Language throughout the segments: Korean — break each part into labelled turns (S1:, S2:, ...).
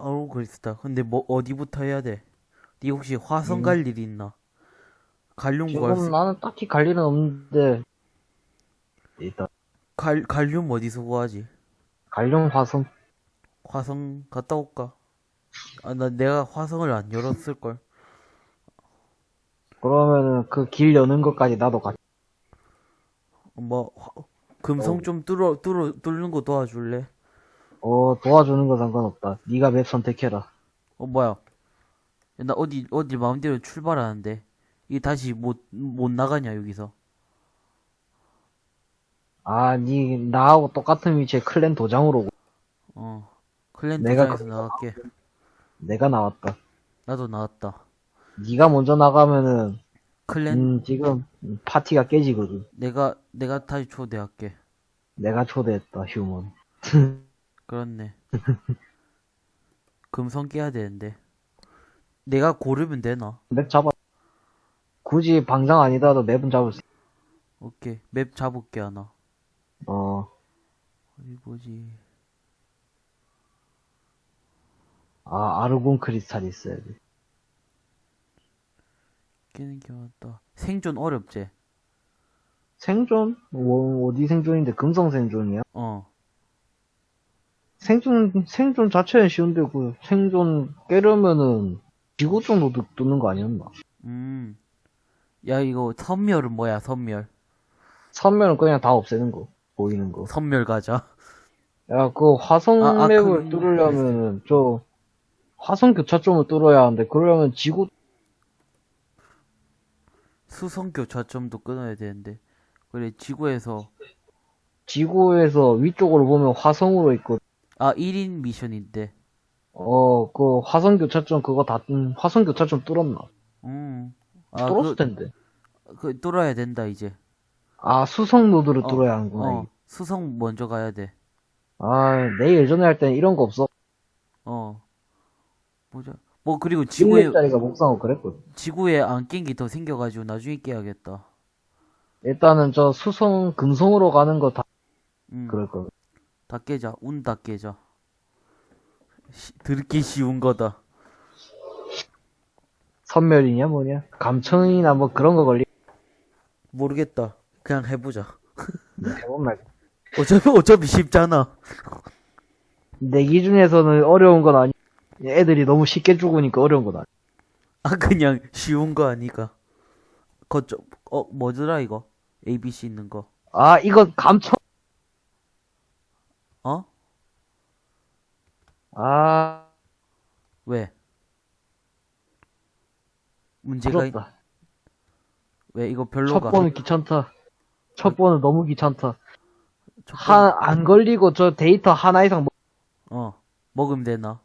S1: 아우 그랬다. 근데 뭐 어디부터 해야 돼? 니 혹시 화성
S2: 음.
S1: 갈일 있나? 갈륨 구할
S2: 지금
S1: 수,
S2: 나는 딱히 갈 일은 없는데 일단
S1: 갈 갈륨 어디서 구하지?
S2: 갈룡 화성
S1: 화성 갔다 올까? 아 나 내가 화성을 안 열었을 걸.
S2: 그러면은 그 길 여는 것까지 나도 같이
S1: 뭐 화- 금성
S2: 어.
S1: 좀 뚫어 뚫어 뚫는 거 도와줄래?
S2: 어 도와주는 거 상관없다 네가 맵 선택해라
S1: 어 뭐야? 나 어디 어디 마음대로 출발하는데 이게 다시 못 못 나가냐 여기서?
S2: 아 니 나하고 똑같은 위치에 클랜 도장으로 오고
S1: 어 클랜
S2: 내가
S1: 도장에서 나갈게.
S2: 내가 나왔다
S1: 나도 나왔다.
S2: 네가 먼저 나가면은
S1: 클랜
S2: 음 지금 파티가 깨지거든
S1: 내가 내가 다시 초대할게.
S2: 내가 초대했다 휴먼
S1: 그렇네. 금성 깨야 되는데. 내가 고르면 되나?
S2: 맵 잡아 굳이 방장 아니더라도 맵은 잡을 수
S1: 오케이. 맵 잡을게 하나.
S2: 어,
S1: 어디 보지?
S2: 아, 아르곤 크리스탈 있어야 돼.
S1: 깨는 게 많다. 생존 어렵지?
S2: 생존? 뭐, 어디 생존인데? 금성 생존이야?
S1: 어.
S2: 생존, 생존 자체는 쉬운데, 그, 생존 깨려면은, 지구 정도 뜯- 뜯는 거 아니었나?
S1: 음. 야, 이거 선멸은 뭐야, 선멸.
S2: 선면은 그냥 다 없애는 거. 보이는 거.
S1: 선멸 가자.
S2: 야, 그 화성
S1: 아, 아,
S2: 맵을
S1: 그-
S2: 뚫으려면은, 저, 화성 교차점을 뚫어야 하는데, 그러려면 지구,
S1: 수성 교차점도 끊어야 되는데. 그래, 지구에서.
S2: 지구에서 위쪽으로 보면 화성으로 있고,
S1: 아, 1인 미션인데.
S2: 어, 그 화성 교차점 그거 다, 음, 화성 교차점 뚫었나?
S1: 음. 아,
S2: 뚫었을
S1: 그,
S2: 텐데.
S1: 그, 뚫어야 된다, 이제.
S2: 아, 수성 노드를
S1: 어,
S2: 뚫어야 하는구나.
S1: 어. 수성 먼저 가야 돼.
S2: 아, 내 예전에 할 때는 이런 거 없어.
S1: 어. 보자. 뭐, 그리고 지구에,
S2: 1렙짜리가 목상하고 그랬거든.
S1: 지구에 안깬게더 생겨가지고 나중에 깨야겠다.
S2: 일단은 저 수성, 금성으로 가는 거다
S1: 음.
S2: 그럴 거든.
S1: 다 깨자. 운 다 깨자. 시, 들기 쉬운 거다.
S2: 선멸이냐 뭐냐? 감청이나 뭐 그런 거 걸리,
S1: 모르겠다. 그냥 해보자.
S2: 해본 말.
S1: 어차피, 어차피 쉽잖아.
S2: 내 기준에서는 어려운 건 아니, 애들이 너무 쉽게 죽으니까 어려운 건 아니.
S1: 아, 그냥 쉬운 거 아니까. 거저, 어, 뭐더라, 이거? ABC 있는 거.
S2: 아, 이거 감청,
S1: 어?
S2: 아,
S1: 왜? 문제가, 있...
S2: 부럽다.
S1: 왜, 이거
S2: 첫
S1: 별로가?
S2: 번은 귀찮다. 첫 번은 너무 귀찮다.
S1: 첫 번-
S2: 한, 안 걸리고 저 데이터 하나 이상 먹,
S1: 어, 먹으면 되나?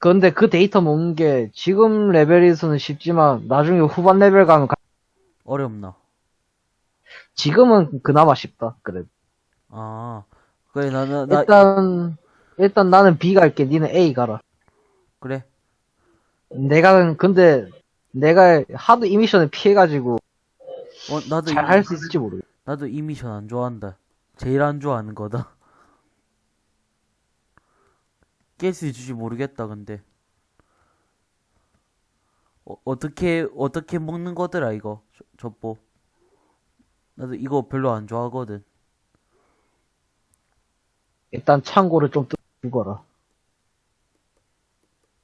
S2: 근데 그 데이터 먹는 게 지금 레벨에서는 쉽지만 나중에 후반 레벨 가면 가-
S1: 어렵나?
S2: 지금은 그나마 쉽다. 그래.
S1: 아, 그래, 나, 나, 나,
S2: 일단, 일단 나는 B 갈게. 니는 A 가라.
S1: 그래.
S2: 내가, 근데, 내가 하도 이 미션을 피해가지고,
S1: 어, 나도,
S2: 잘
S1: 이-
S2: 할 수 있을지 모르겠어.
S1: 나도 이 미션 안 좋아한다. 제일 안 좋아하는 거다. 깰 수 있을지 모르겠다, 근데. 어, 어떻게, 어떻게 먹는 거더라, 이거. 저, 젖보. 나도 이거 별로 안 좋아하거든.
S2: 일단 창고를 좀 뜯- 죽어라.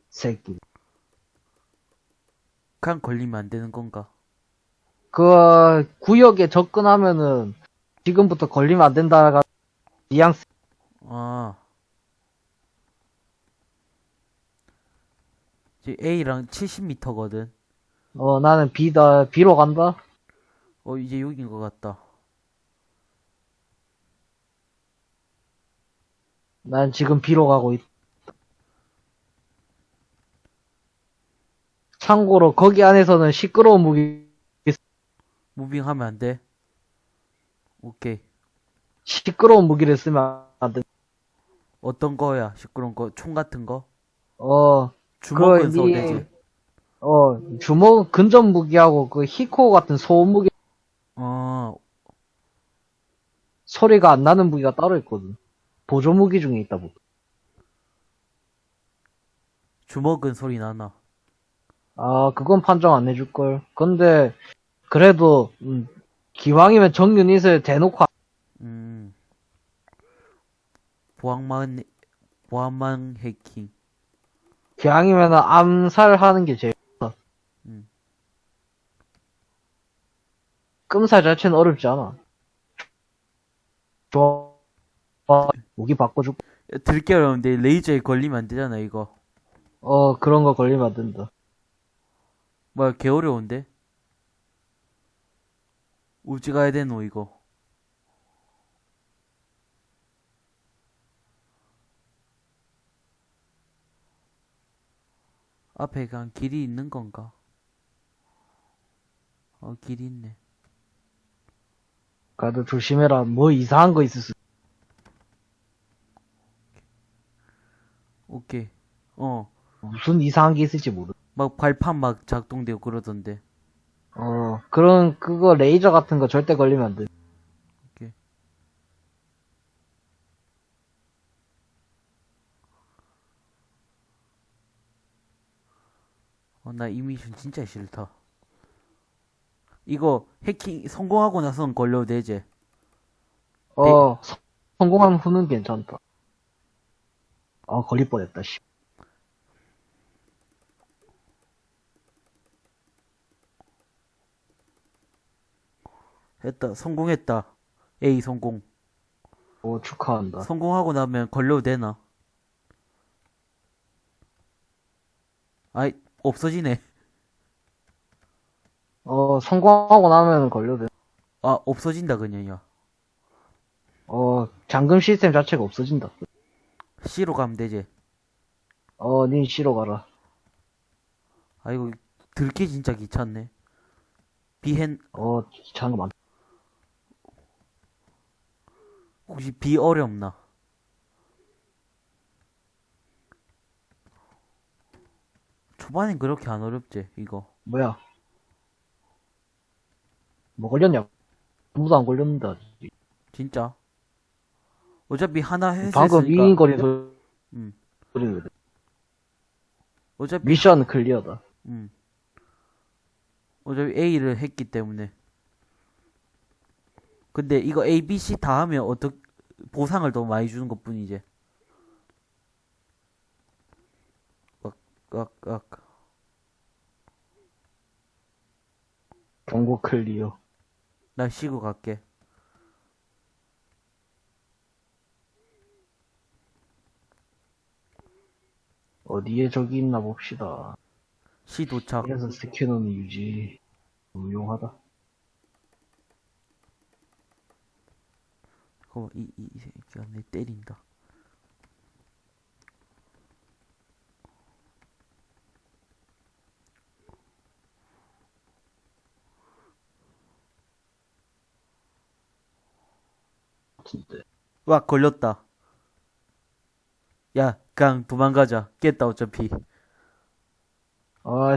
S2: 새끼.
S1: 그냥 걸리면 안 되는 건가?
S2: 그, 구역에 접근하면은, 지금부터 걸리면 안 된다가, 뉘앙스,
S1: 아. A랑 70m거든.
S2: 어, 나는 B다, B로 간다?
S1: 어, 이제 여긴 것 같다.
S2: 난 지금 B로 가고 있. 참고로 거기 안에서는 시끄러운 무기
S1: 무빙하면 안 돼. 오케이.
S2: 시끄러운 무기를 쓰면 안 돼.
S1: 어떤 거야? 시끄러운 거? 총 같은 거?
S2: 어,
S1: 주먹은
S2: 그,
S1: 써도
S2: 니-
S1: 되지.
S2: 어, 주먹 근접 무기하고 그 히코 같은 소음 무기
S1: 어,
S2: 소리가 안 나는 무기가 따로 있거든. 보조 무기 중에 있다 보다.
S1: 주먹은 소리 나나.
S2: 아, 그건 판정 안 해줄걸. 근데, 그래도, 음, 기왕이면 정유닛을 대놓고,
S1: 음. 보안만, 보안만 해킹.
S2: 기왕이면 암살하는 게 제일,
S1: 음.
S2: 끔살 자체는 어렵지 않아. 좋아. 어, 무기 바꿔주고,
S1: 들게 어려운데 레이저에 걸리면 안 되잖아, 이거.
S2: 어, 그런 거 걸리면 안 된다.
S1: 뭐야, 개 어려운데? 우지 가야 되노, 이거. 앞에 그냥 길이 있는 건가? 어, 길이 있네.
S2: 가도 조심해라. 뭐 이상한 거 있을 수,
S1: 오케이. 어,
S2: 무슨 이상한 게 있을지 모르.
S1: 막 발판 막 작동되고 그러던데.
S2: 어, 그런, 그거 레이저 같은 거 절대 걸리면 안 돼.
S1: 오케이. 어, 나 이 미션 진짜 싫다. 이거 해킹 성공하고 나선 걸려도 되지?
S2: 어, 서- 성공한 후는 괜찮다. 아, 걸릴 뻔했다, 씨.
S1: 했다. 성공했다. A 성공.
S2: 오, 축하한다.
S1: 성공하고 나면 걸려도 되나? 아이, 없어지네.
S2: 어, 성공하고 나면 걸려도 돼.
S1: 아, 없어진다, 그냥, 야.
S2: 어, 잠금 시스템 자체가 없어진다.
S1: C로 가면 되지.
S2: 어, 닌 C로 가라.
S1: 아이고, 들기 진짜 귀찮네. 비행,
S2: 어, 귀찮은 거 많다.
S1: 혹시 비 어렵나? 초반엔 그렇게 안 어렵지, 이거.
S2: 뭐야? 뭐 걸렸냐? 아무도 안 걸렸는데, 아직.
S1: 진짜. 어차피 하나 했으니까.
S2: 방금 윙거리는 소리,
S1: 음.
S2: 소리거든.
S1: 어차피,
S2: 미션 클리어다.
S1: 음. 어차피 A를 했기 때문에. 근데 이거 A, B, C 다 하면 어떻게, 보상을 더 많이 주는 것 뿐이지. 악.
S2: 경고 클리어.
S1: 나 쉬고 갈게.
S2: 어디에 저기 있나 봅시다.
S1: 시 도착.
S2: 그래서 스캐너는 유지. 유용하다.
S1: 어, 이, 이, 이 새끼가 내 때린다.
S2: 같은데.
S1: 와, 걸렸다. 야, 그냥 도망가자. 깼다, 어차피.
S2: 아,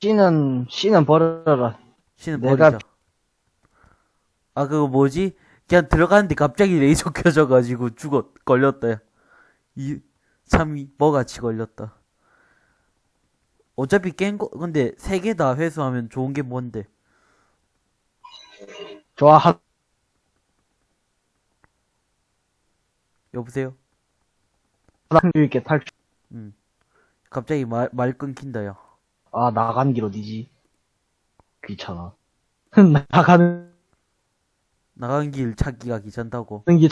S2: C는, C는 버려라.
S1: 씨는
S2: 내가-
S1: 버리자. 아, 그거 뭐지? 그냥 들어가는데 갑자기 레이저 켜져가지고 죽었, 걸렸다. 야. 이, 참, 이- 뭐같이 걸렸다. 어차피 깬 거, 근데 세 개 다 회수하면 좋은 게 뭔데?
S2: 좋아, 한,
S1: 여보세요?
S2: 확률 있게 탈출.
S1: 응. 갑자기 말, 말 끊긴다, 야.
S2: 아, 나가는 길 어디지? 귀찮아. 나가는
S1: 나간 길 찾기가 귀찮다고.
S2: 길.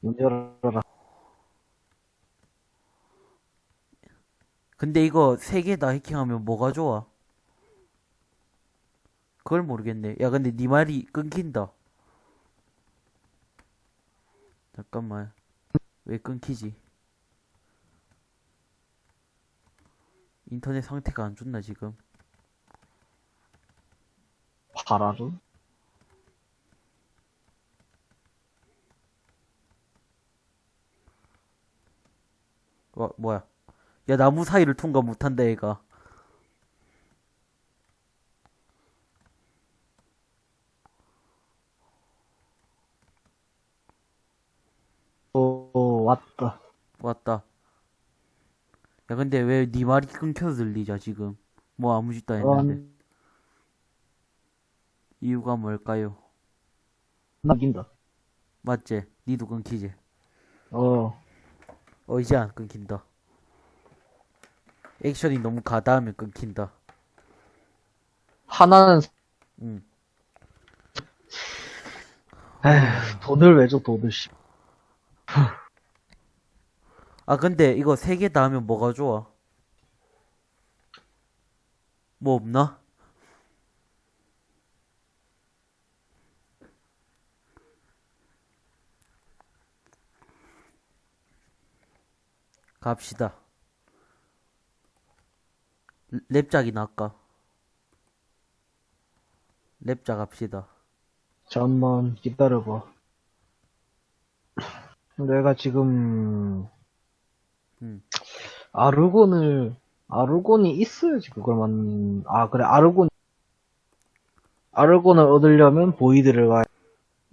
S2: 문 열어라.
S1: 근데 이거 세 개 다 해킹하면 뭐가 좋아? 그걸 모르겠네. 야, 근데 네 말이 끊긴다. 잠깐만. 왜 끊기지? 인터넷 상태가 안 좋나, 지금?
S2: 파라르?
S1: 와, 뭐야. 야, 나무 사이를 통과 못한다, 얘가.
S2: 어, 왔다.
S1: 왔다. 야, 근데 왜 네 말이 끊겨서 들리자, 지금? 뭐 아무 짓도 안 했는데.
S2: 음,
S1: 이유가 뭘까요?
S2: 남긴다.
S1: 맞지? 니도 끊기지?
S2: 어,
S1: 어, 이제 안 끊긴다. 액션이 너무 가다하면 끊긴다.
S2: 하나는,
S1: 응.
S2: 에휴, 돈을 왜 줘, 돈을, 씨.
S1: 아, 근데 이거 세 개 다 하면 뭐가 좋아? 뭐 없나? 갑시다. 랩- 랩작이나 할까? 랩작 합시다.
S2: 잠만 기다려봐. 내가 지금,
S1: 음.
S2: 아르곤을, 아르곤이 있어야지, 그걸 만, 아, 그래, 아르곤, 아르곤을 얻으려면 Void를 가야,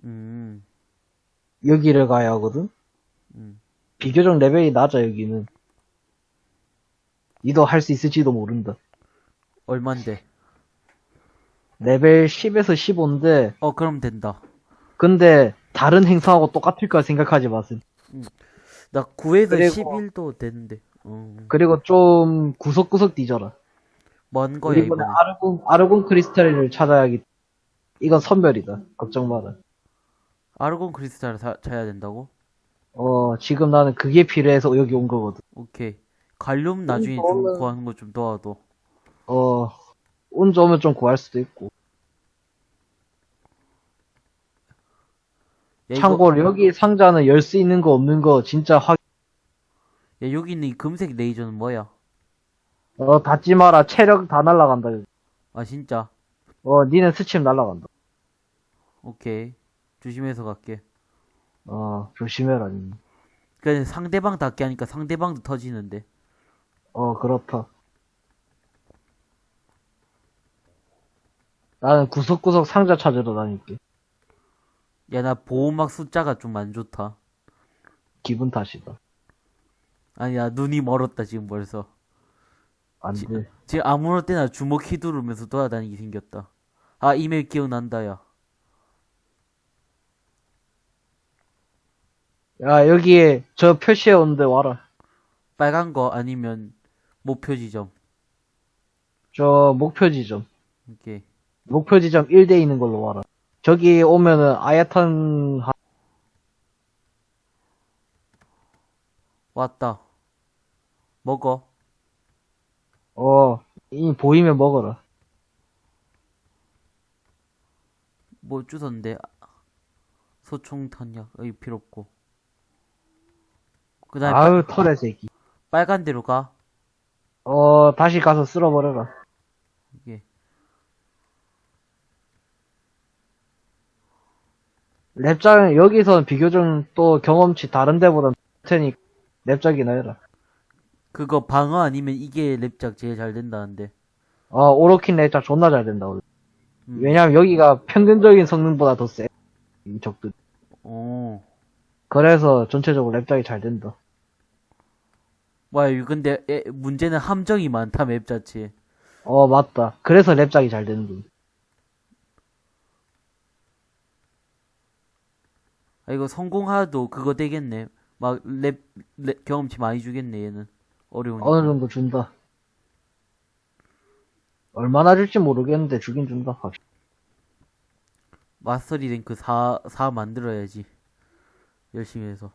S1: 음,
S2: 여기를 가야 하거든?
S1: 음.
S2: 비교적 레벨이 낮아, 여기는. 니도 할 수 있을지도 모른다.
S1: 얼만데?
S2: 레벨 10에서 15인데,
S1: 어, 그럼 된다.
S2: 근데, 다른 행성하고 똑같을까 생각하지 마세요.
S1: 나 9에서
S2: 그리고-
S1: 11도 되는데. 어,
S2: 그리고 좀 구석구석 뒤져라.
S1: 뭔 거야,
S2: 이번에
S1: 이번에?
S2: 아르곤, 아르곤 크리스탈을 찾아야겠, 이건 선별이다. 걱정 마라.
S1: 아르곤 크리스탈을 사, 찾아야 된다고?
S2: 어, 지금 나는 그게 필요해서 여기 온 거거든.
S1: 오케이. 갈륨 나중에 좀 구하는 거 좀 도와도.
S2: 어, 운 좋으면 좀 구할 수도 있고.
S1: 야, 이거-
S2: 참고로 여기 상자는 열 수 있는 거 없는 거 진짜 확,
S1: 야, 여기 있는 이 금색 레이저는 뭐야?
S2: 어, 닫지 마라. 체력 다 날라간다. 여기.
S1: 아, 진짜?
S2: 어, 니는 스침 날라간다.
S1: 오케이. 조심해서 갈게.
S2: 어, 조심해라. 니.
S1: 그냥 상대방 닿게 하니까 상대방도 터지는데.
S2: 어, 그렇다. 나는 구석구석 상자 찾으러 다닐게.
S1: 야, 나 보호막 숫자가 좀 안 좋다.
S2: 기분 탓이다.
S1: 아니야, 눈이 멀었다, 지금 벌써.
S2: 안
S1: 지-
S2: 돼.
S1: 지금 아무럴 때나 주먹 휘두르면서 돌아다니게 생겼다. 아, 이메일 기억난다, 야.
S2: 야, 여기에 저 표시해 온데 와라.
S1: 빨간 거 아니면 목표 지점.
S2: 저 목표 지점.
S1: 오케이.
S2: 목표 지점 1대 있는 걸로 와라. 저기 오면은 아야탄 하-
S1: 왔다. 먹어.
S2: 어, 이 보이면 먹어라.
S1: 뭐 주던데. 소총 탄약. 여기 필요 없고. 그 다음에
S2: 아유, 털의 새끼.
S1: 빨간 데로 가.
S2: 어, 다시 가서 쓸어버려라.
S1: 이게.
S2: 랩작, 여기선 비교적 또 경험치 다른 데보단 테니 랩작이나 해라.
S1: 그거 방어 아니면 이게 랩작 제일 잘 된다는데.
S2: 어, 오로킨 랩작 존나 잘 된다, 원래.
S1: 음.
S2: 왜냐면 여기가 평균적인 성능보다 더 세. 이 적들.
S1: 오.
S2: 그래서 전체적으로 랩작이 잘 된다.
S1: 와, 근데 에, 문제는 함정이 많다, 맵 자체에.
S2: 어, 맞다. 그래서 랩작이 잘 되는 거.
S1: 아, 이거 성공하도 그거 되겠네. 막 랩, 랩 경험치 많이 주겠네, 얘는. 어려우니까.
S2: 어느 정도 준다. 얼마나 줄지 모르겠는데 주긴 준다. 확실히.
S1: mastery rank 4, 4 만들어야지. 열심히 해서.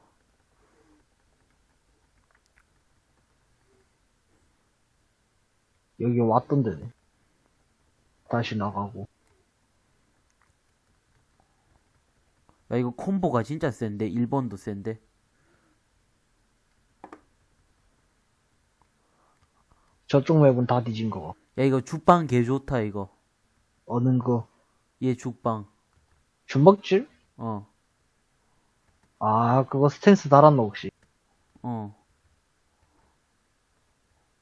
S2: 여기 왔던 데네. 다시 나가고.
S1: 야, 이거 콤보가 진짜 센데. 1번도 센데.
S2: 저쪽 맵은 다 뒤진 거.
S1: 야, 이거 죽방 개 좋다, 이거.
S2: 어는 거.
S1: 얘 죽방.
S2: 주먹질?
S1: 어,
S2: 아, 그거 스탠스 달았나, 혹시?
S1: 어.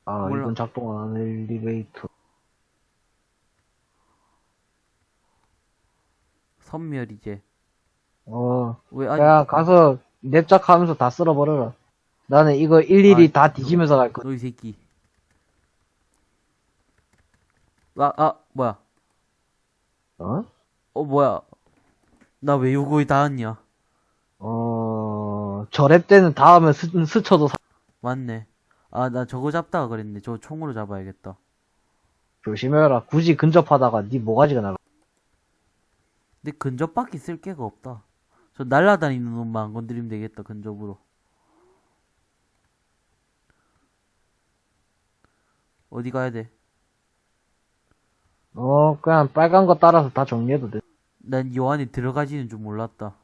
S2: 아,
S1: 몰라.
S2: 이건 작동 안 엘리베이터.
S1: 선멸 이제.
S2: 어,
S1: 왜 아직
S2: 야, 가서 냅작 하면서 다 쓸어버려라. 나는 이거 일일이
S1: 아,
S2: 다 뒤지면서 갈 거야.
S1: 너 이 새끼. 아, 아, 뭐야.
S2: 어?
S1: 어, 뭐야. 나 왜 요거에 닿았냐.
S2: 어, 저랩 때는 닿으면 스, 스쳐도 사-
S1: 맞네. 아, 나 저거 잡다가 그랬네. 저거 총으로 잡아야겠다.
S2: 조심해라. 굳이 근접하다가 네 모가지가 나가.
S1: 근데 근접밖에 쓸 게가 없다. 저 날라다니는 놈만 안 건드리면 되겠다, 근접으로. 어디 가야 돼?
S2: 어, 그냥 빨간 거 따라서 다 정리해도 돼.
S1: 난 요 안에 들어가지는 줄 몰랐다.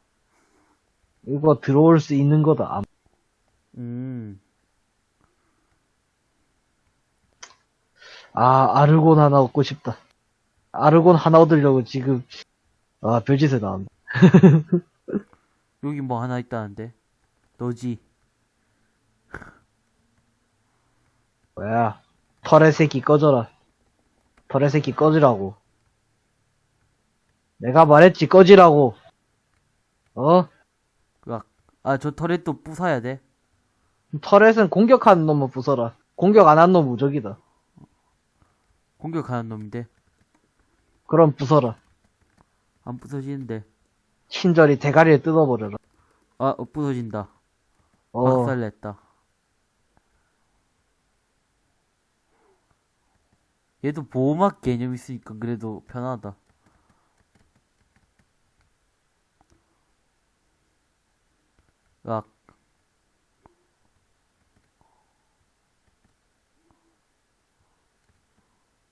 S2: 이거 들어올 수 있는 거다. 아,
S1: 음.
S2: 아, 아르곤 하나 얻고 싶다. 아르곤 하나 얻으려고 지금, 아, 별짓을 나온다.
S1: 여기 뭐 하나 있다는데? 너지?
S2: 뭐야. 털의 새끼 꺼져라. 털의 새끼 꺼지라고. 내가 말했지, 꺼지라고. 어?
S1: 아, 저 터렛도 부숴야 돼?
S2: 터렛은 공격하는 놈만 부숴라. 공격 안 한 놈 무적이다.
S1: 공격하는 놈인데.
S2: 그럼 부숴라.
S1: 안 부서지는데.
S2: 친절히 대가리를 뜯어버려라.
S1: 아, 어, 부서진다.
S2: 어,
S1: 박살냈다. 얘도 보호막 개념 있으니까 그래도 편하다. 으악.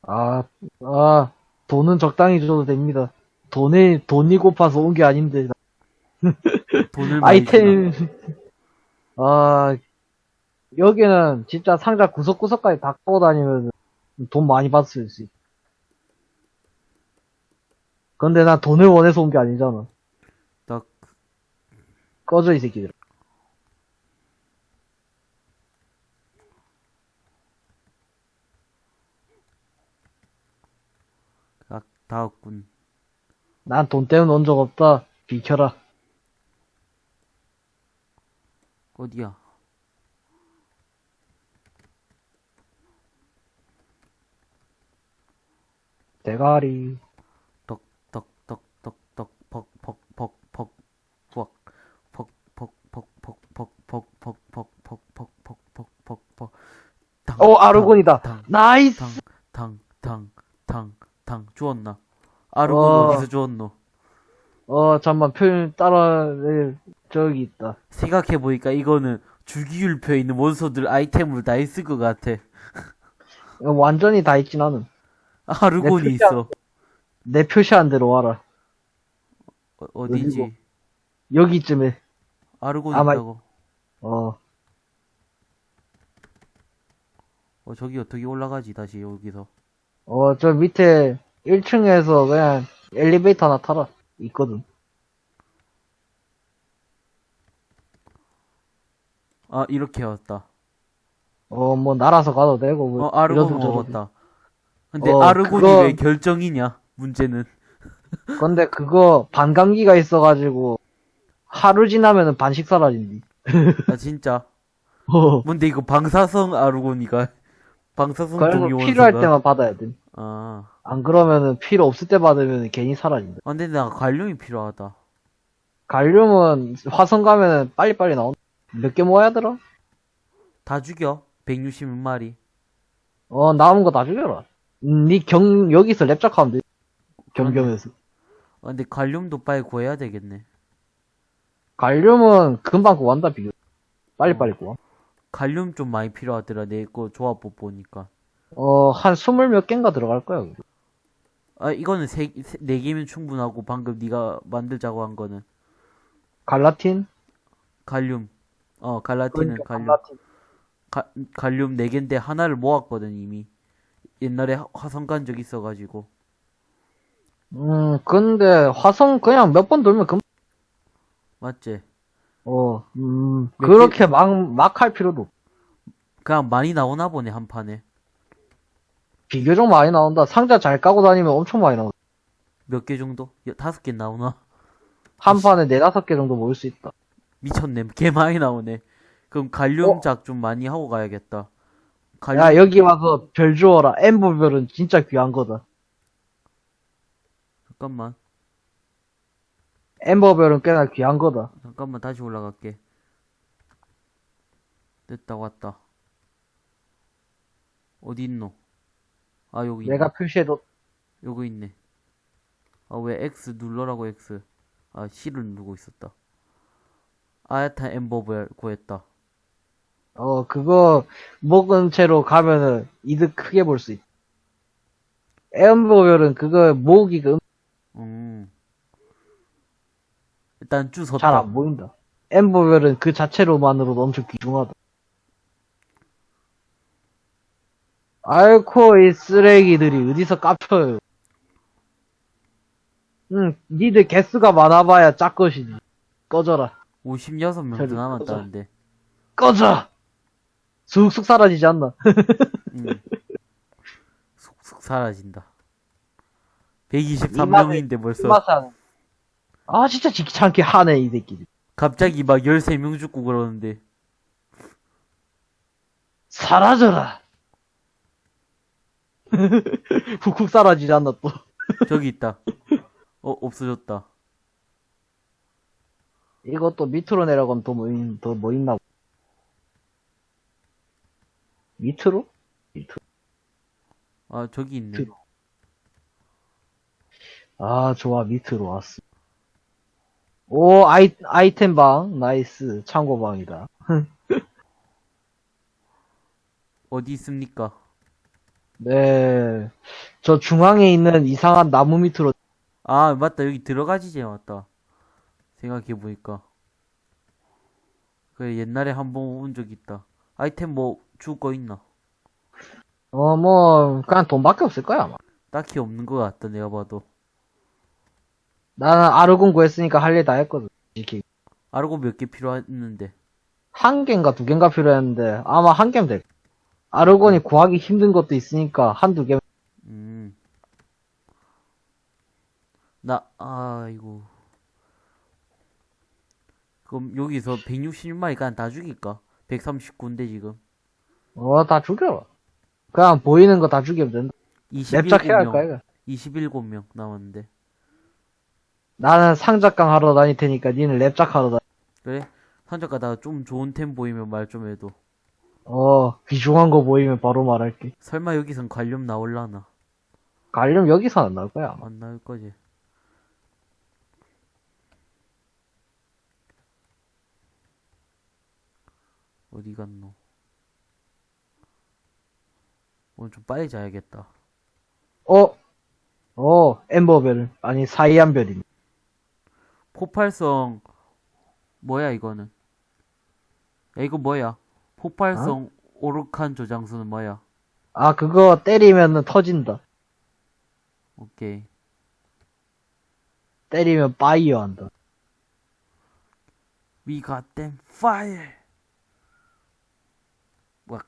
S2: 아, 아, 돈은 적당히 줘도 됩니다. 돈이, 돈이 고파서 온 게 아닌데.
S1: 돈을.
S2: 아이템, 아, 여기는 진짜 상자 구석구석까지 다 꺼고 다니면 돈 많이 받을 수 있어. 근데 난 돈을 원해서 온 게 아니잖아.
S1: 나
S2: 꺼져, 이 새끼들.
S1: 아, 다왔군.
S2: 난 돈 때문에 온 적 없다. 비켜라.
S1: 어디야?
S2: 대가리.
S1: 덕, 덕, 덕, 덕, 덕, 벅, 벅, 벅, 벅, 벅, 벅, 벅, 벅, 벅, 벅, 벅, 벅, 벅, 벅, 벅, 벅, 벅, 벅, 벅. 당,
S2: 어, 아르곤이다.
S1: 당,
S2: 나이스!
S1: 당, 당, 당, 당, 당, 주웠나? 아르곤
S2: 어.
S1: 어디서 주웠노?
S2: 어, 잠만, 표현 따라, 네, 저기 있다.
S1: 생각해보니까 이거는 주기율표에 있는 몬스터들 아이템으로 다 있을 것 같아.
S2: 어, 완전히 다 있지, 나는.
S1: 아르곤이
S2: 내
S1: 있어.
S2: 내 표시한 대로 와라.
S1: 어?
S2: 어디고? 여기쯤에,
S1: 아르곤
S2: 아마-
S1: 있다고.
S2: 어,
S1: 어, 저기 어떻게 올라가지, 다시 여기서.
S2: 어, 저 밑에 1층에서 그냥 엘리베이터 하나 타라. 있거든.
S1: 아, 이렇게 왔다.
S2: 어, 뭐, 날아서 가도 되고, 뭐,
S1: 어, 아르곤. 먹었다. 근데
S2: 어,
S1: 아르곤이
S2: 그거-
S1: 왜 결정이냐? 문제는.
S2: 근데 그거, 반감기가 있어가지고, 하루 지나면은 반씩 사라진디.
S1: 아, 진짜.
S2: 어,
S1: 뭔데 이거 방사성 아르곤이가. 방사성 동위
S2: 필요할
S1: 원소가.
S2: 때만 받아야 돼.
S1: 아.
S2: 안 그러면은 필요 없을 때 받으면 괜히 사라진다.
S1: 아, 근데 나 관륨이 필요하다.
S2: 갈륨은 화성 가면은 빨리빨리 나온다. 몇개 모아야 되라?
S1: 다 죽여. 161마리.
S2: 어, 남은 거 다 죽여라. 음, 니 경, 여기서 랩작하면 돼. 경경에서.
S1: 아, 근데 관륨도 빨리 구해야 되겠네.
S2: 갈륨은 금방 구한다, 비교. 빨리빨리 구하.
S1: 관륨 좀 많이 필요하더라. 내 거 조합법 보니까.
S2: 어, 한 스물 몇 개인가 들어갈 거야. 그거.
S1: 아, 이거는 세, 세, 네 개면 충분하고 방금 네가 만들자고 한 거는
S2: 갈라틴?
S1: 갈륨. 어, 갈라틴은
S2: 그러니까
S1: 갈륨.
S2: 갈라틴.
S1: 가, 갈륨 4개인데 하나를 모았거든, 이미. 옛날에 화- 화성 간 적 있어가지고.
S2: 음, 근데 화성 그냥 몇 번 돌면 금,
S1: 맞지?
S2: 어, 음,
S1: 몇
S2: 그렇게 막, 막 할 필요도 없.
S1: 그냥 많이 나오나 보네, 한 판에.
S2: 비교적 많이 나온다. 상자 잘 까고 다니면 엄청 많이 나온다.
S1: 몇 개 정도? 여- 다섯 개 나오나?
S2: 한 판에 네다섯 개 정도 모을 수 있다.
S1: 미쳤네. 개 많이 나오네. 그럼 갈륨작 좀 많이 하고 가야겠다. 갈륨,
S2: 야, 여기 와서 별 주워라. 엠버별은 진짜 귀한 거다.
S1: 잠깐만.
S2: 엠버별은 꽤나 귀한 거다.
S1: 잠깐만 다시 올라갈게. 됐다 왔다. 어디 있노? 아 여기 있네.
S2: 내가 표시해도,
S1: 여기 있네. 아 왜 X 눌러라고 X. 아 C를 누르고 있었다. 아야타 엠버벨 구했다.
S2: 어, 그거, 먹은 채로 가면은 이득 크게 볼 수 있다. 엠버별은 그거 모으기가
S1: 음. 일단
S2: 주잘
S1: 섰다.
S2: 안 보인다. 엠버별은 그 자체로만으로도 엄청 귀중하다. 아이코, 이 쓰레기들이 어디서 깝쳐요. 응, 니들 개수가 많아봐야 짝것이지. 꺼져라.
S1: 56명도
S2: 저리
S1: 남았다는데.
S2: 꺼져! 쑥쑥 사라지지 않나.
S1: 음. 쑥쑥 사라진다. 123명인데 벌써
S2: 맛은 아, 진짜 귀찮게 하네, 이 새끼들.
S1: 갑자기 막 13명 죽고 그러는데
S2: 사라져라! 훅훅 사라지지 않나, 또.
S1: 저기 있다. 어 없어졌다.
S2: 이것도 밑으로 내려가면 더 뭐, 있- 더뭐 있나? 밑으로? 밑으로.
S1: 아 저기 있네.
S2: 뒤로. 아, 좋아, 밑으로 왔어. 오, 아이, 아이템 방, nice, 창고 방이다.
S1: 어디 있습니까?
S2: 네. 저 중앙에 있는 이상한 나무 밑으로,
S1: 아 맞다 여기 들어가지지 맞다. 생각해 보니까. 그래 옛날에 한 번 온 적 있다. 아이템 뭐 줄 거 있나?
S2: 어, 뭐, 그냥 돈밖에 없을 거야, 아마.
S1: 딱히 없는 것 같다 내가 봐도.
S2: 나는 아르곤 구했으니까 할 일 다 했거든. 솔직히.
S1: 알고 몇개 필요했는데.
S2: 한 개인가 두 개인가 필요했는데, 아마 한 개면 될. 아르곤이 구하기 힘든 것도 있으니까 한두 개.
S1: 음. 나, 아이고. 그럼 여기서 161마리 그냥 다 죽일까? 139인데 지금.
S2: 어, 다 죽여라. 그냥 보이는 거 다 죽이면 된다. 랩작해야 할 거야,
S1: 27명.
S2: 이거.
S1: 27명 남았는데.
S2: 나는 상작강 하러 다닐 테니까 니는 랩작 하러 다니.
S1: 그래? 산적 가다가 좀 좋은 템 보이면 말 좀 해도.
S2: 어, 귀중한 거 보이면 바로 말할게.
S1: 설마 여기선 관련 나올라나?
S2: 가려면 여기서 안 나올 거야, 아마.
S1: 안 나올 거지. 어디 갔노? 오늘 좀 빨리 자야겠다.
S2: 어? 어, 엠버벨. 아니, 사이안별이네.
S1: 폭발성 뭐야 이거는? 야 이거 뭐야? 폭발성 오르칸 저장소는 뭐야?
S2: 아, 그거 때리면은 터진다.
S1: 오케이.
S2: 때리면 파이어 한다.
S1: We got them fire. 와.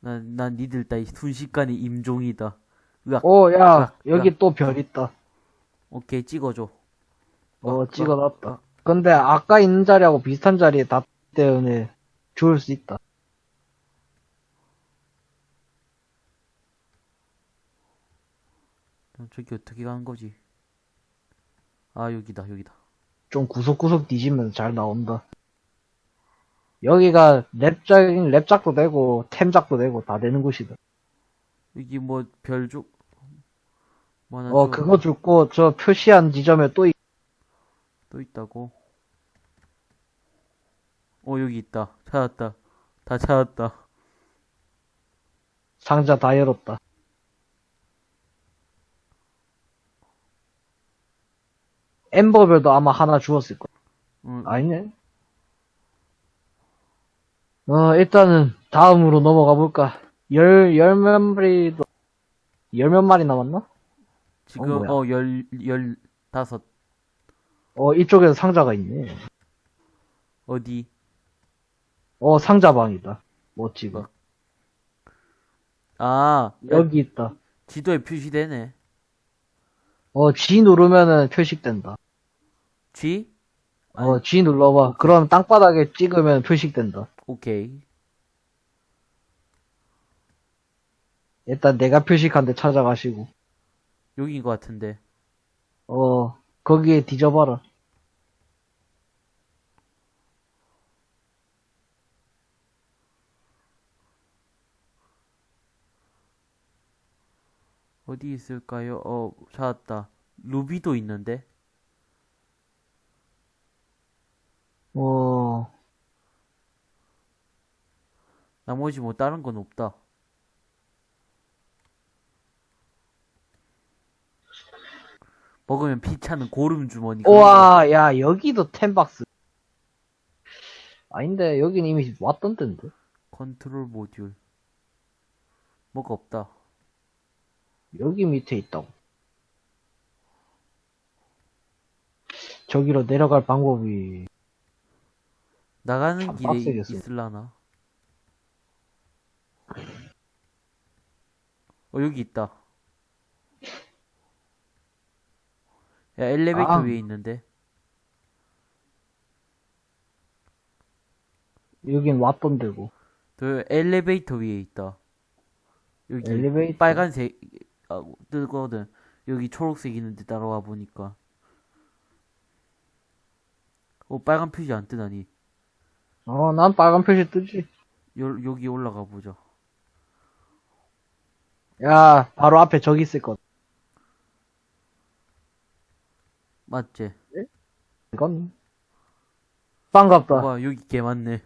S1: 난, 난 니들 따위 순식간에 임종이다. 으악.
S2: 오, 야,
S1: 야,
S2: 여기 또별 있다.
S1: 오케이, 찍어줘.
S2: 어,
S1: 으악,
S2: 찍어놨다.
S1: 으악.
S2: 근데 아까 있는 자리하고 비슷한 자리에 다 때문에 죽을 수 있다.
S1: 어, 저기 어떻게 가는 거지? 아, 여기다, 여기다.
S2: 좀 구석구석 뒤지면 잘 나온다. 여기가 랩작, 랩작도 되고, 템작도 되고, 다 되는 곳이다.
S1: 여기 뭐, 별족, 뭐 하나
S2: 어,
S1: 또-
S2: 그거 죽고, 저 표시한 지점에 또, 있-
S1: 또 있다고? 어, 여기 있다. 찾았다. 다 찾았다.
S2: 상자 다 열었다. 엠버별도 아마 하나 주었을 거야.
S1: 응,
S2: 아니네. 어, 일단은, 다음으로 넘어가 볼까. 열, 열 몇 마리도, 열 몇 마리 남았나?
S1: 지금,
S2: 어.
S1: 어, 열, 열, 다섯.
S2: 어, 이쪽에도 상자가 있네.
S1: 어디?
S2: 어, 상자방이다. 멋지고.
S1: 어. 아,
S2: 여기 있다.
S1: 지도에 표시되네.
S2: 어, G 누르면은 표식된다.
S1: G?
S2: 어, G 눌러봐. 그럼 땅바닥에 찍으면 표식된다.
S1: 오케이.
S2: 일단 내가 표식한 데 찾아가시고.
S1: 여기인 것 같은데.
S2: 어, 거기에 뒤져봐라.
S1: 어디 있을까요? 어, 찾았다. 루비도 있는데?
S2: 어,
S1: 나머지 뭐 다른 건 없다. 먹으면 피차는 고름 주머니.
S2: 우와, 야, 여기도 템박스. 아닌데, 여긴 이미 왔던 땐데.
S1: 컨트롤 모듈. 뭐가 없다.
S2: 여기 밑에 있다고. 저기로 내려갈 방법이,
S1: 나가는
S2: 참
S1: 길에
S2: 빡세겠어.
S1: 있을라나? 어, 여기 있다. 야, 엘리베이터
S2: 아.
S1: 위에 있는데.
S2: 여긴 왔던 데고.
S1: 저 엘리베이터 위에 있다. 여기
S2: 엘리베이터?
S1: 빨간색 아, 뜨거든. 여기 초록색 있는데 따라와 보니까. 어, 빨간 표시 안 뜨다니.
S2: 어, 난 빨간 표시 뜨지.
S1: 요, 여기 올라가 보자.
S2: 야, 바로 앞에 저기 있을 것.
S1: 맞지?
S2: 이건? 반갑다.
S1: 와, 여기 개 많네.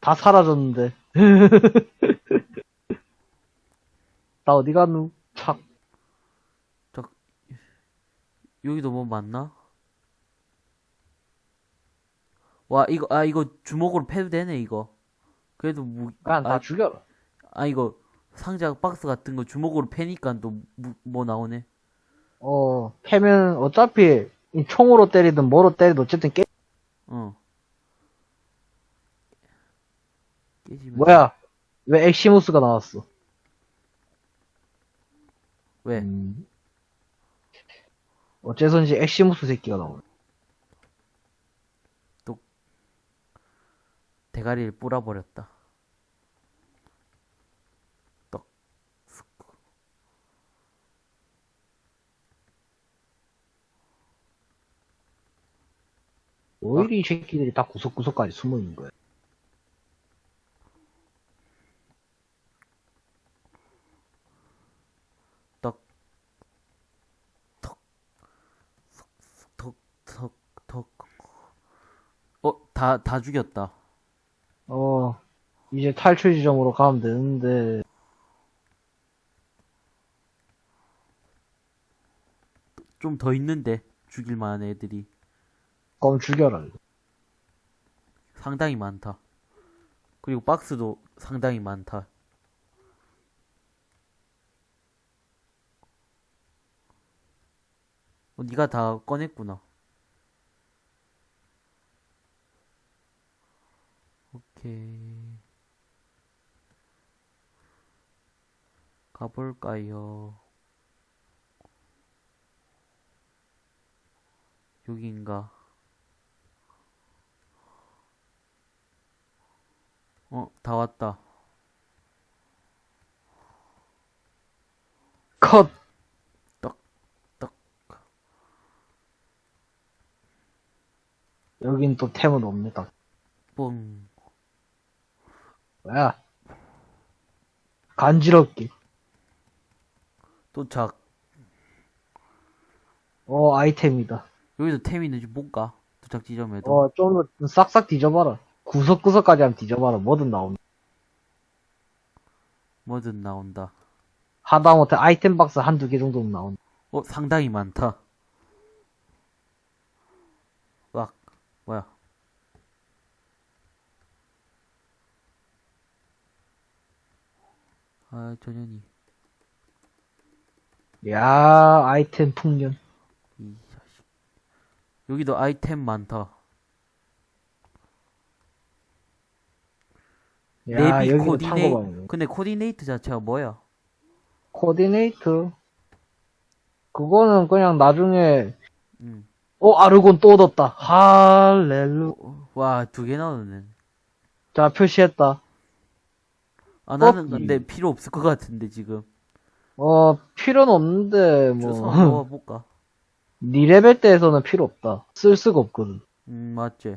S2: 다 사라졌는데. 나 어디 갔누? 착.
S1: 여기도 뭐 많나? 와, 이거, 아, 이거 주먹으로 패도 되네, 이거. 그래도 무,
S2: 그냥 다
S1: 아,
S2: 죽여라.
S1: 아, 이거 상자 박스 같은 거 주먹으로 패니까 또 뭐 나오네.
S2: 어, 패면 어차피 이 총으로 때리든 뭐로 때리든 어쨌든 깨,
S1: 어. 깨지면.
S2: 뭐야? 왜 엑시무스가 나왔어?
S1: 왜?
S2: 음. 어째선지 엑시무스 새끼가 나오네.
S1: 대가리를 뿌려버렸다.
S2: 오히려 이 새끼들이 다 구석구석까지 숨어 있는 거야.
S1: 떡. 턱. 석, 턱, 턱, 턱. 어, 다, 다 죽였다.
S2: 어, 이제 탈출 지점으로 가면 되는데,
S1: 좀 더 있는데, 죽일 만한 애들이.
S2: 그럼 죽여라.
S1: 상당히 많다. 그리고 박스도 상당히 많다. 어, 니가 다 꺼냈구나. 오케이. 가볼까요? 여긴가? 어, 다 왔다.
S2: 컷!
S1: 떡, 떡.
S2: 여긴 또 템은 없네, 딱.
S1: 뽕.
S2: 뭐야? 간지럽게.
S1: 도착.
S2: 어, 아이템이다.
S1: 여기서 템 있는지 볼까? 도착 지점에도.
S2: 어, 좀더 싹싹 뒤져봐라. 구석구석까지 한번 뒤져봐라. 뭐든 나온다.
S1: 뭐든 나온다.
S2: 하다못해 아이템 박스 한두 개 정도는 나온다.
S1: 어, 상당히 많다. 와, 뭐야. 아, 전현이.
S2: 야 아이템 풍년.
S1: 이 자식. 여기도 아이템 많다.
S2: 야,
S1: 내비
S2: 여기도
S1: coordinate
S2: 창고방이네.
S1: 근데 coordinate 자체가 뭐야?
S2: coordinate. 그거는 그냥 나중에,
S1: 음.
S2: 어, 아르곤 또 얻었다. 할렐루.
S1: 와, 두 개 나오네.
S2: 자, 표시했다.
S1: 아, 나는
S2: 어?
S1: 근데 필요 없을 것 같은데, 지금.
S2: 어, 필요는 없는데, 뭐,
S1: 먹어볼까?
S2: 니 레벨 때에서는 필요 없다. 쓸 수가 없거든.
S1: 음, 맞지.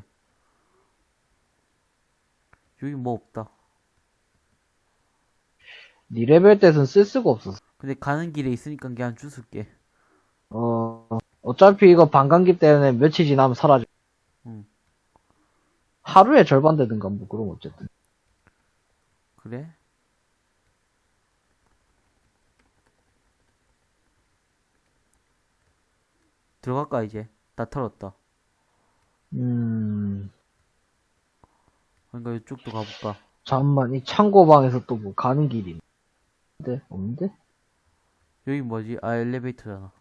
S1: 여기 뭐 없다.
S2: 니 레벨 때에서는 쓸 수가 없었어.
S1: 근데 가는 길에 있으니까 그냥 주술게.
S2: 어, 어차피 이거 반감기 때문에 며칠 지나면 사라져.
S1: 응.
S2: 하루에 절반 되든가, 뭐, 그럼 어쨌든.
S1: 그래? 들어갈까, 이제? 다 털었다.
S2: 음,
S1: 그러니까 이쪽도 가볼까?
S2: 잠만, 이 창고방에서 또 뭐 가는 길이 있는데? 없는데?
S1: 여기 뭐지? 아, 엘리베이터잖아.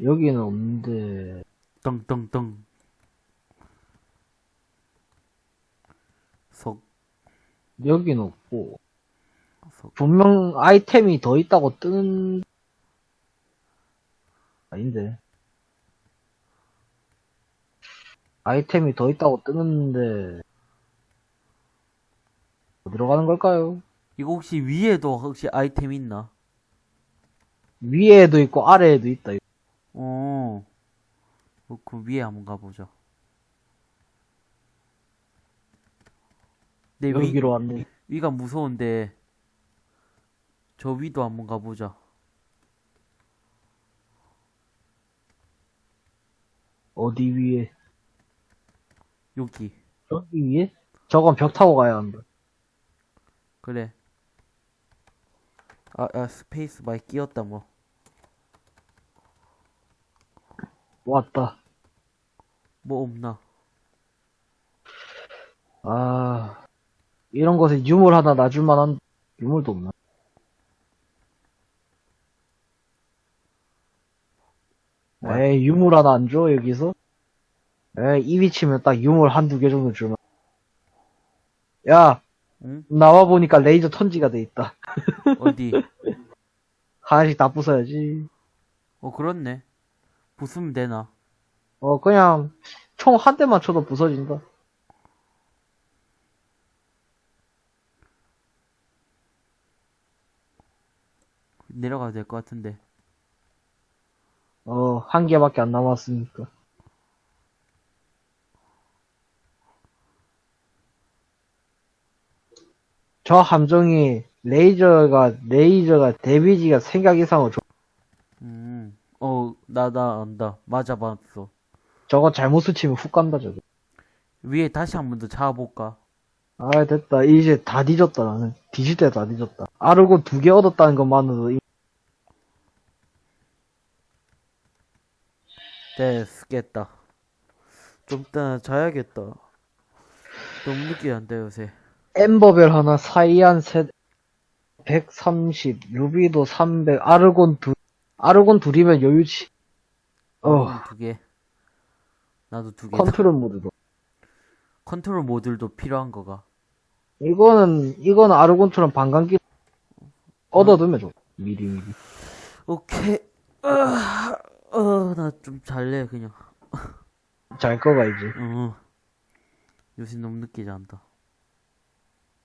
S2: 여기는 없는데,
S1: 떵떵떵. 석,
S2: 여기는 없고,
S1: 석.
S2: 분명 아이템이 더 있다고 뜨는, 아닌데. 아이템이 더 있다고 뜨는데, 어디로 가는 걸까요?
S1: 이거 혹시 위에도 혹시 아이템 있나?
S2: 위에도 있고, 아래에도 있다.
S1: 어. 어, 그 위에 한번 가보자. 내 위,
S2: 여기로 왔네.
S1: 위가 무서운데, 저 위도 한번 가보자.
S2: 어디 위에?
S1: 여기.
S2: 여기 위에? 저건 벽 타고 가야 한다.
S1: 그래. 아, 아, 스페이스 많이 끼었다, 뭐.
S2: 왔다.
S1: 뭐 없나?
S2: 아, 이런 것에 유물 하나 놔줄 만 한 유물도 없나?
S1: 뭐야?
S2: 에이, 유물 하나 안 줘, 여기서? 에이, 이 위치면 딱 유물 한두 개 정도 주면. 야,
S1: 응?
S2: 나와 보니까 레이저 턴지가 돼 있다.
S1: 어디?
S2: 하나씩 다 부숴야지.
S1: 어, 그렇네. 부수면 되나?
S2: 어, 그냥, 총 한 대만 쳐도 부서진다.
S1: 내려가도 될 것 같은데.
S2: 어, 한 개밖에 안 남았으니까. 저 함정이 레이저가 레이저가 데미지가 생각 이상으로 좋-
S1: 음, 어, 나, 나 안다. 맞아 봤어.
S2: 저거 잘못 스치면 훅 간다 저거.
S1: 위에 다시 한 번 더 잡아볼까?
S2: 아 됐다 이제 다 뒤졌다 나는 뒤질 때 다 뒤졌다. 아르고 두 개 얻었다는 것만으로도 이-
S1: 됐겠다. 좀 이따 자야겠다. 너무 늦게 잔다, 요새.
S2: 엠버벨 하나 사이안 셋 130, 루비도 300, 아르곤 두 아르곤 둘이면 여유치. 어
S1: 어, 두 개. 나도 두 개.
S2: 컨트롤 모드도.
S1: 컨트롤 모듈도 필요한 거가.
S2: 이거는 이거는 아르곤처럼 반감기 얻어두면 좋. 미리 미리.
S1: 오케이. 아, 어, 나 좀 잘래, 그냥.
S2: 잘 거가 이제.
S1: 어. 요새 너무 늦게 잔다.